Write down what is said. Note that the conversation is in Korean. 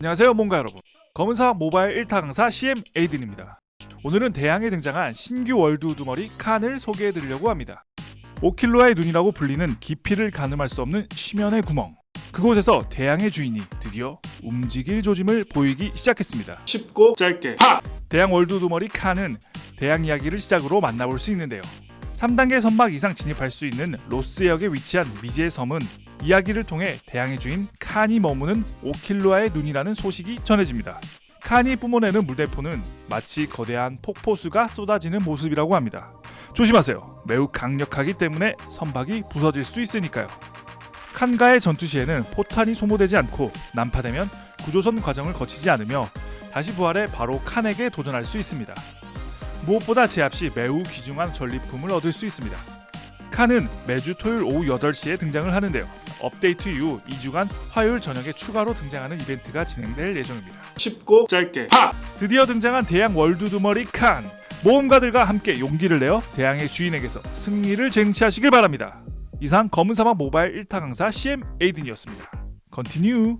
안녕하세요 모험가 여러분. 검은사막 모바일 1타 강사 CM 에이든입니다. 오늘은 대양에 등장한 신규 월드 우두머리 칸을 소개해드리려고 합니다. 오킬루아의 눈이라고 불리는 깊이를 가늠할 수 없는 심연의 구멍. 그곳에서 대양의 주인이 드디어 움직일 조짐을 보이기 시작했습니다. 쉽고 짧게. 팍! 대양 월드 우두머리 칸은 대양 이야기를 시작으로 만나볼 수 있는데요. 3단계 선박 이상 진입할 수 있는 로스해역에 위치한 미지의 섬은 이야기를 통해 대항의 주인 칸이 머무는 오킬로아의 눈이라는 소식이 전해집니다. 칸이 뿜어내는 물대포는 마치 거대한 폭포수가 쏟아지는 모습이라고 합니다. 조심하세요. 매우 강력하기 때문에 선박이 부서질 수 있으니까요. 칸과의 전투 시에는 포탄이 소모되지 않고 난파되면 구조선 과정을 거치지 않으며 다시 부활해 바로 칸에게 도전할 수 있습니다. 무엇보다 제압 시 매우 귀중한 전리품을 얻을 수 있습니다. 칸은 매주 토요일 오후 8시에 등장을 하는데요. 업데이트 이후 2주간 화요일 저녁에 추가로 등장하는 이벤트가 진행될 예정입니다. 쉽고 짧게 하! 드디어 등장한 대양 월드 우두머리 칸! 모험가들과 함께 용기를 내어 대양의 주인에게서 승리를 쟁취하시길 바랍니다. 이상 검은 사막 모바일 1타 강사 CM 에이든이었습니다. continue